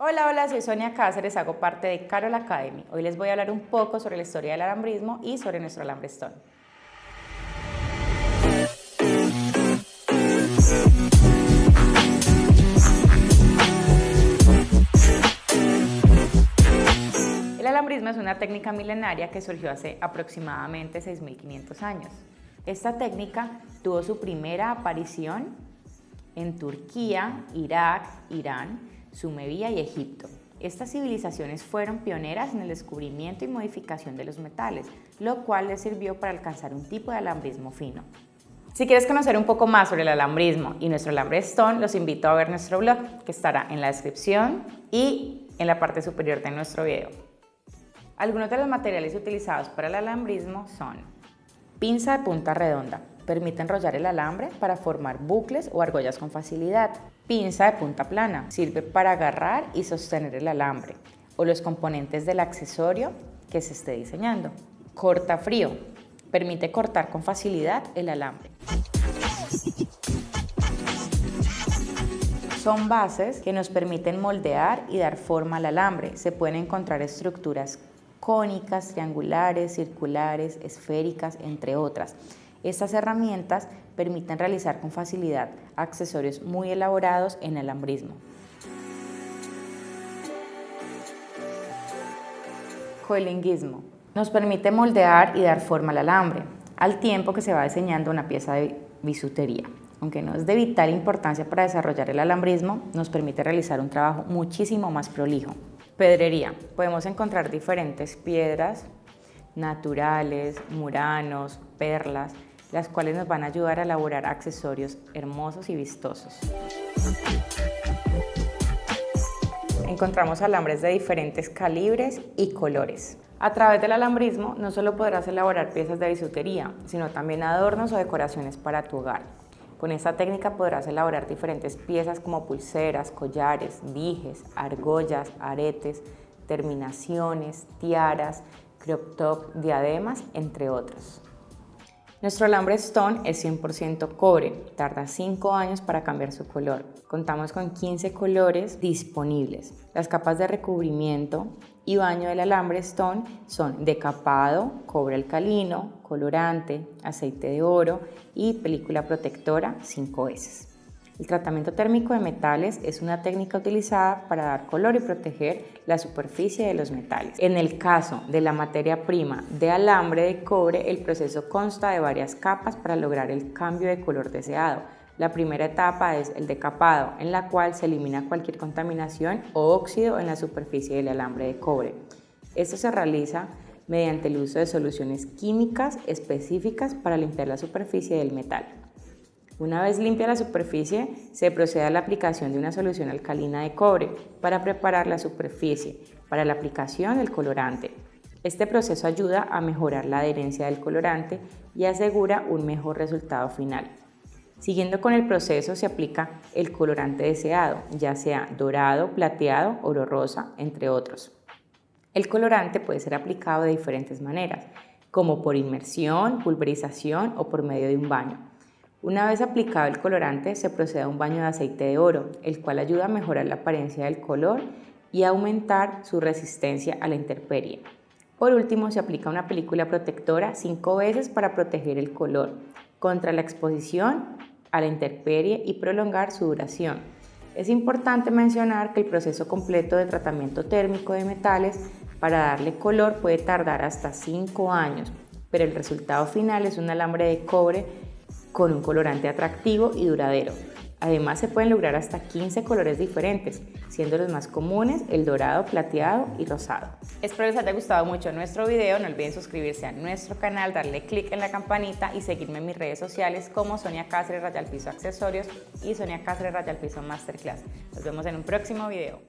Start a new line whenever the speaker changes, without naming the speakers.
Hola, hola, soy Sonia Cáceres, hago parte de Carol Academy. Hoy les voy a hablar un poco sobre la historia del alambrismo y sobre nuestro alambre Stone. El alambrismo es una técnica milenaria que surgió hace aproximadamente 6.500 años. Esta técnica tuvo su primera aparición en Turquía, Irak, Irán, Sumería y Egipto. Estas civilizaciones fueron pioneras en el descubrimiento y modificación de los metales, lo cual les sirvió para alcanzar un tipo de alambrismo fino. Si quieres conocer un poco más sobre el alambrismo y nuestro alambre Stone, los invito a ver nuestro blog, que estará en la descripción y en la parte superior de nuestro video. Algunos de los materiales utilizados para el alambrismo son pinza de punta redonda, permite enrollar el alambre para formar bucles o argollas con facilidad. Pinza de punta plana, sirve para agarrar y sostener el alambre o los componentes del accesorio que se esté diseñando. Corta frío, permite cortar con facilidad el alambre. Son bases que nos permiten moldear y dar forma al alambre. Se pueden encontrar estructuras cónicas, triangulares, circulares, esféricas, entre otras. Estas herramientas permiten realizar con facilidad accesorios muy elaborados en alambrismo. Coilinguismo. Nos permite moldear y dar forma al alambre, al tiempo que se va diseñando una pieza de bisutería. Aunque no es de vital importancia para desarrollar el alambrismo, nos permite realizar un trabajo muchísimo más prolijo. Pedrería. Podemos encontrar diferentes piedras naturales, muranos, perlas, las cuales nos van a ayudar a elaborar accesorios hermosos y vistosos. Encontramos alambres de diferentes calibres y colores. A través del alambrismo no solo podrás elaborar piezas de bisutería, sino también adornos o decoraciones para tu hogar. Con esta técnica podrás elaborar diferentes piezas como pulseras, collares, dijes, argollas, aretes, terminaciones, tiaras, crop top, diademas, entre otros. Nuestro alambre Stone es 100% cobre, tarda 5 años para cambiar su color. Contamos con 15 colores disponibles. Las capas de recubrimiento y baño del alambre Stone son decapado, cobre alcalino, colorante, aceite de oro y película protectora 5S. El tratamiento térmico de metales es una técnica utilizada para dar color y proteger la superficie de los metales. En el caso de la materia prima de alambre de cobre, el proceso consta de varias capas para lograr el cambio de color deseado. La primera etapa es el decapado, en la cual se elimina cualquier contaminación o óxido en la superficie del alambre de cobre. Esto se realiza mediante el uso de soluciones químicas específicas para limpiar la superficie del metal. Una vez limpia la superficie, se procede a la aplicación de una solución alcalina de cobre para preparar la superficie para la aplicación del colorante. Este proceso ayuda a mejorar la adherencia del colorante y asegura un mejor resultado final. Siguiendo con el proceso se aplica el colorante deseado, ya sea dorado, plateado, oro rosa, entre otros. El colorante puede ser aplicado de diferentes maneras, como por inmersión, pulverización o por medio de un baño. Una vez aplicado el colorante, se procede a un baño de aceite de oro, el cual ayuda a mejorar la apariencia del color y a aumentar su resistencia a la intemperie. Por último, se aplica una película protectora cinco veces para proteger el color contra la exposición a la intemperie y prolongar su duración. Es importante mencionar que el proceso completo de tratamiento térmico de metales para darle color puede tardar hasta 5 años, pero el resultado final es un alambre de cobre con un colorante atractivo y duradero. Además se pueden lograr hasta 15 colores diferentes, siendo los más comunes el dorado, plateado y rosado. Espero les haya gustado mucho nuestro video, no olviden suscribirse a nuestro canal, darle click en la campanita y seguirme en mis redes sociales como Sonia Cáceres Rayal Piso Accesorios y Sonia Cáceres Rayal Piso Masterclass. Nos vemos en un próximo video.